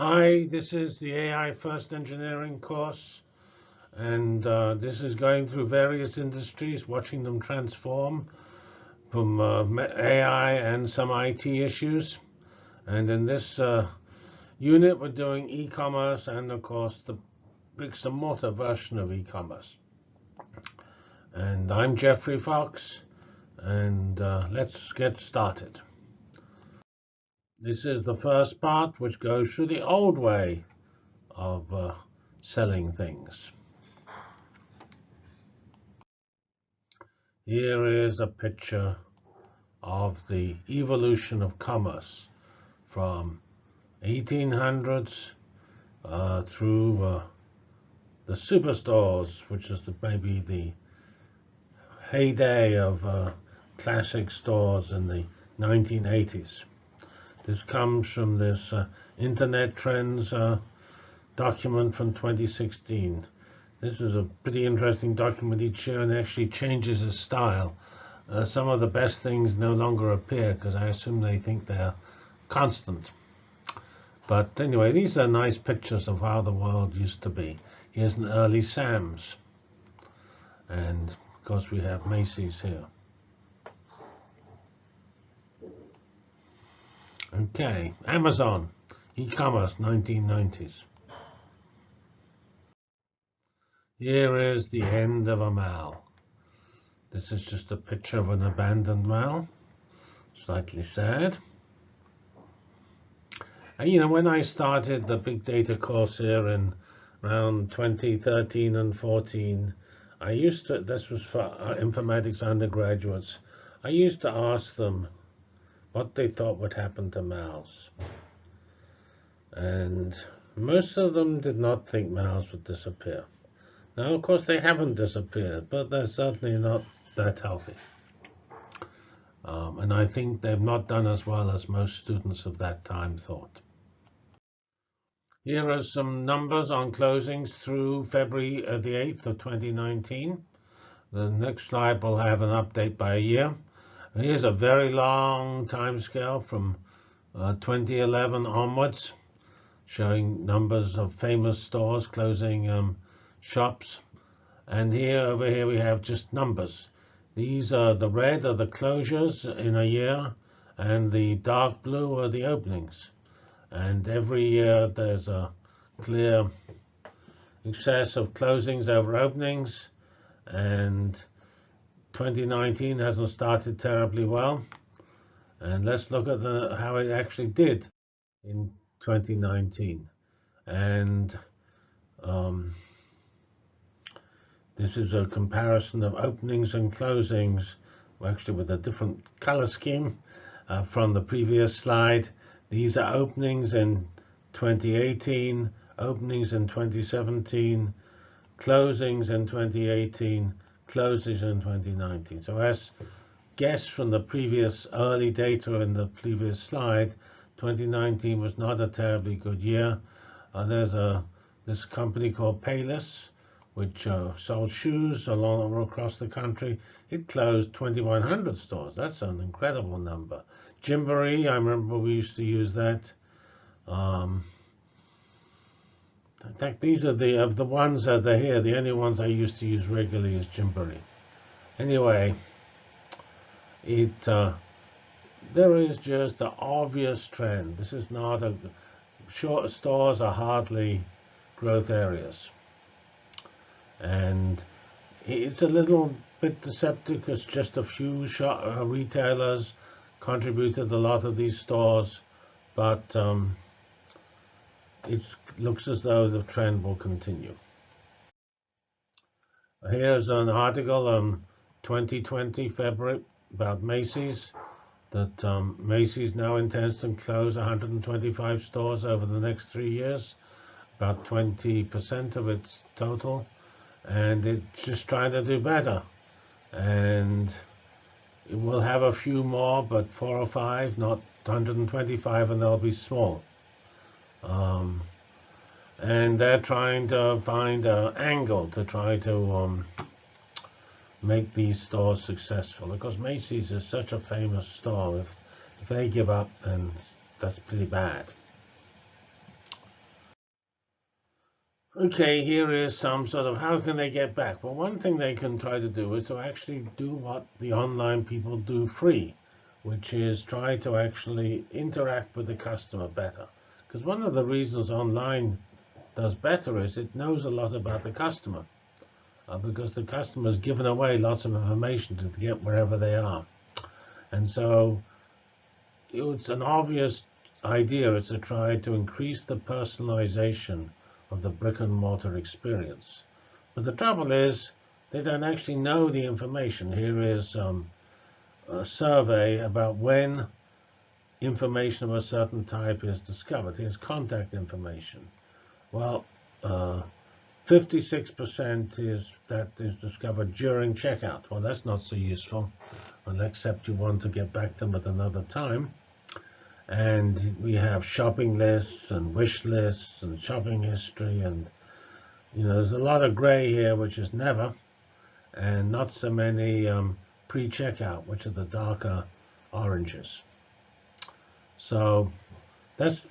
Hi, this is the AI First Engineering course, and uh, this is going through various industries, watching them transform from uh, AI and some IT issues. And in this uh, unit, we're doing e-commerce and, of course, the bricks and mortar version of e-commerce. And I'm Geoffrey Fox, and uh, let's get started. This is the first part, which goes through the old way of uh, selling things. Here is a picture of the evolution of commerce from 1800s uh, through uh, the superstores, which is the, maybe the heyday of uh, classic stores in the 1980s. This comes from this uh, Internet Trends uh, document from 2016. This is a pretty interesting document each year and actually changes its style. Uh, some of the best things no longer appear because I assume they think they're constant. But anyway, these are nice pictures of how the world used to be. Here's an early Sam's. And of course we have Macy's here. Okay, Amazon, e-commerce, 1990s. Here is the end of a mall. This is just a picture of an abandoned mall. Slightly sad. And, you know, when I started the big data course here in around 2013 and 14, I used to, this was for uh, informatics undergraduates, I used to ask them, what they thought would happen to malls. And most of them did not think malls would disappear. Now, of course, they haven't disappeared, but they're certainly not that healthy. Um, and I think they've not done as well as most students of that time thought. Here are some numbers on closings through February uh, the 8th of 2019. The next slide will have an update by a year. Here's a very long time scale from uh, 2011 onwards, showing numbers of famous stores closing um, shops. And here, over here, we have just numbers. These are the red are the closures in a year, and the dark blue are the openings. And every year there's a clear excess of closings over openings. And 2019 hasn't started terribly well. And let's look at the, how it actually did in 2019. And um, this is a comparison of openings and closings, actually with a different color scheme uh, from the previous slide. These are openings in 2018, openings in 2017, closings in 2018, closes in 2019. So as guessed from the previous early data in the previous slide, 2019 was not a terribly good year. Uh, there's a this company called Payless, which uh, sold shoes along across the country. It closed 2,100 stores. That's an incredible number. Gymboree, I remember we used to use that. Um, fact, these are the of the ones that are here. The only ones I used to use regularly is Gymboree. Anyway, it uh, there is just an obvious trend. This is not a short stores are hardly growth areas, and it's a little bit deceptive because just a few shop, uh, retailers contributed a lot of these stores, but um, it looks as though the trend will continue. Here's an article on 2020 February about Macy's that um, Macy's now intends to close 125 stores over the next three years, about 20% of its total, and it's just trying to do better. And it will have a few more, but four or five, not 125, and they'll be small. Um, and they're trying to find an angle to try to um, make these stores successful. Because Macy's is such a famous store. If, if they give up, then that's pretty bad. Okay, here is some sort of how can they get back? Well, one thing they can try to do is to actually do what the online people do free, which is try to actually interact with the customer better. Because one of the reasons online does better is it knows a lot about the customer. Uh, because the customer has given away lots of information to get wherever they are. And so it's an obvious idea is to try to increase the personalization of the brick and mortar experience. But the trouble is they don't actually know the information. Here is um, a survey about when information of a certain type is discovered. Here's contact information. Well, 56% uh, is that is discovered during checkout. Well, that's not so useful, except you want to get back them at another time. And we have shopping lists and wish lists and shopping history. And, you know, there's a lot of gray here, which is never, and not so many um, pre-checkout, which are the darker oranges. So that's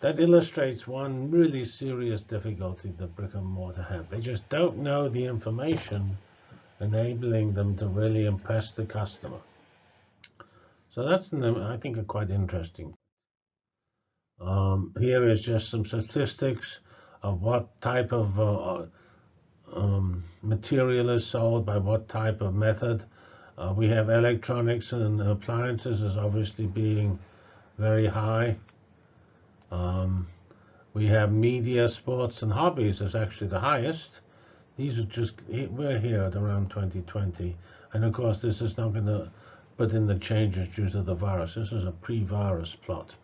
that illustrates one really serious difficulty that brick and mortar have. They just don't know the information enabling them to really impress the customer. So that's, I think, a quite interesting. Um, here is just some statistics of what type of uh, um, material is sold by what type of method. Uh, we have electronics and appliances as obviously being very high. Um, we have media, sports, and hobbies is actually the highest. These are just, we're here at around 2020. And of course, this is not going to put in the changes due to the virus. This is a pre-virus plot.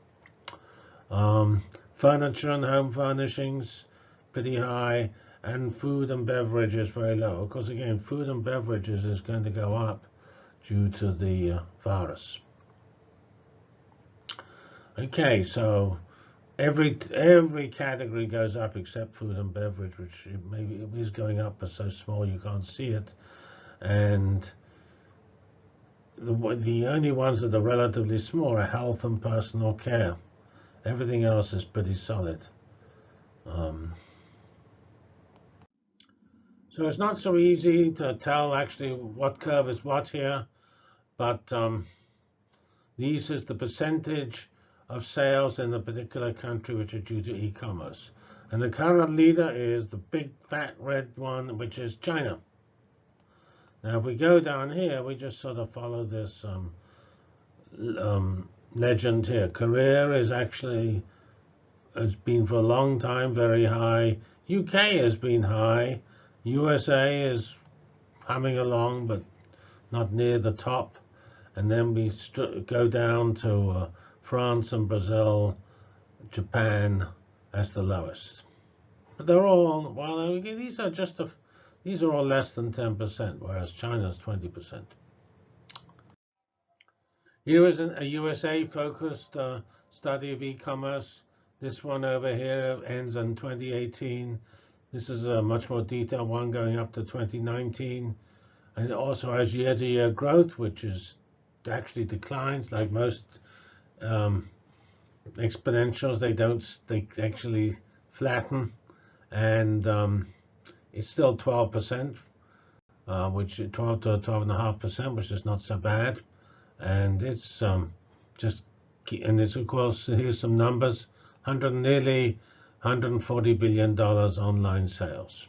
Um, furniture and home furnishings, pretty high, and food and beverages very low. Of course, again, food and beverages is going to go up due to the uh, virus. Okay, so every every category goes up except food and beverage, which maybe is going up but so small you can't see it. And the, the only ones that are relatively small are health and personal care. Everything else is pretty solid. Um, so it's not so easy to tell actually what curve is what here, but um, these is the percentage of sales in the particular country which are due to e-commerce. And the current leader is the big fat red one, which is China. Now, if we go down here, we just sort of follow this um, um, legend here. Korea is actually, has been for a long time very high. UK has been high. USA is humming along, but not near the top. And then we go down to uh, France and Brazil, Japan as the lowest. But they're all, well, these are just a these are all less than 10%, whereas China's 20%. Here is an, a USA-focused uh, study of e-commerce. This one over here ends in 2018. This is a much more detailed one going up to 2019. And it also has year-to-year -year growth, which is actually declines like most um, exponentials. They don't, they actually flatten. And um, it's still 12%, uh, which 12 to 12.5%, which is not so bad. And it's um, just, and it's of course, here's some numbers, 100, nearly 140 billion dollars online sales.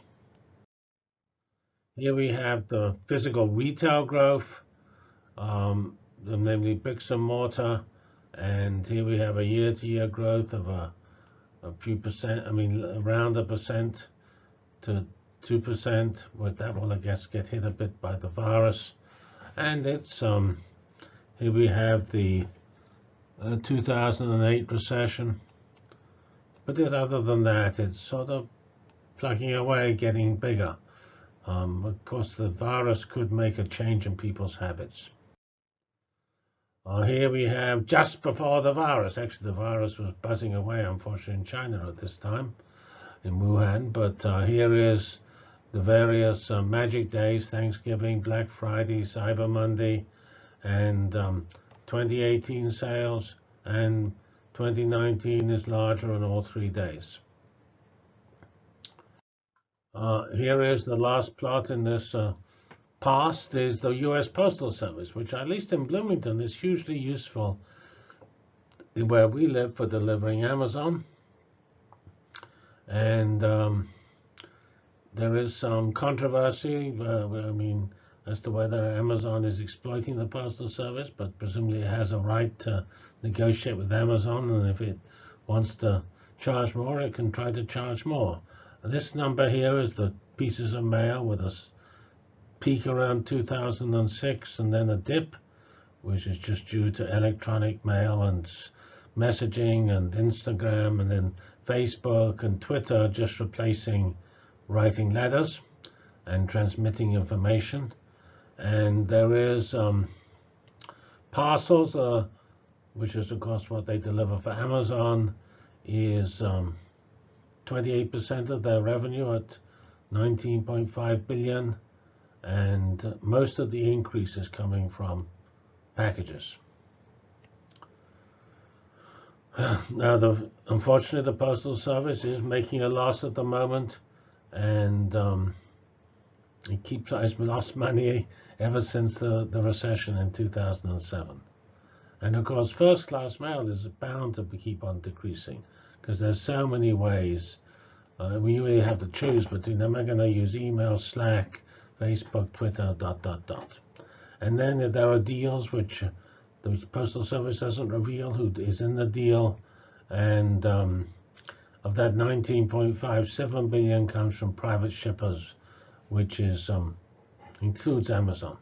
Here we have the physical retail growth, um, namely bricks and mortar, and here we have a year-to-year -year growth of a, a few percent, I mean around a percent to 2%, but that will, I guess, get hit a bit by the virus. And it's, um, here we have the uh, 2008 recession. But other than that, it's sort of plugging away, getting bigger. Um, of course, the virus could make a change in people's habits. Uh, here we have just before the virus. Actually, the virus was buzzing away, unfortunately, in China at this time, in Wuhan. But uh, here is the various uh, magic days, Thanksgiving, Black Friday, Cyber Monday, and um, 2018 sales, and 2019 is larger on all three days. Uh, here is the last plot in this uh, past is the U.S. Postal Service, which at least in Bloomington is hugely useful where we live for delivering Amazon. And um, there is some controversy, uh, I mean, as to whether Amazon is exploiting the Postal Service, but presumably it has a right to negotiate with Amazon, and if it wants to charge more, it can try to charge more. And this number here is the pieces of mail with a peak around 2006 and then a dip, which is just due to electronic mail and messaging and Instagram and then Facebook and Twitter just replacing writing letters and transmitting information. And there is um, parcels, uh, which is of course what they deliver for Amazon, is 28% um, of their revenue at 19.5 billion, and most of the increase is coming from packages. Now, the, unfortunately, the Postal Service is making a loss at the moment, and um, it keeps has lost money ever since the, the recession in 2007. And of course, first-class mail is bound to keep on decreasing because there's so many ways. Uh, we really have to choose between. Am I going to use email, Slack, Facebook, Twitter, dot, dot, dot. And then there are deals which the Postal Service doesn't reveal who is in the deal. And um, of that 19.57 billion comes from private shippers, which is um, includes Amazon.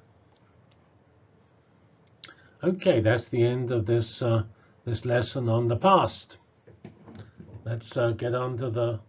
Okay, that's the end of this uh, this lesson on the past. Let's uh, get on to the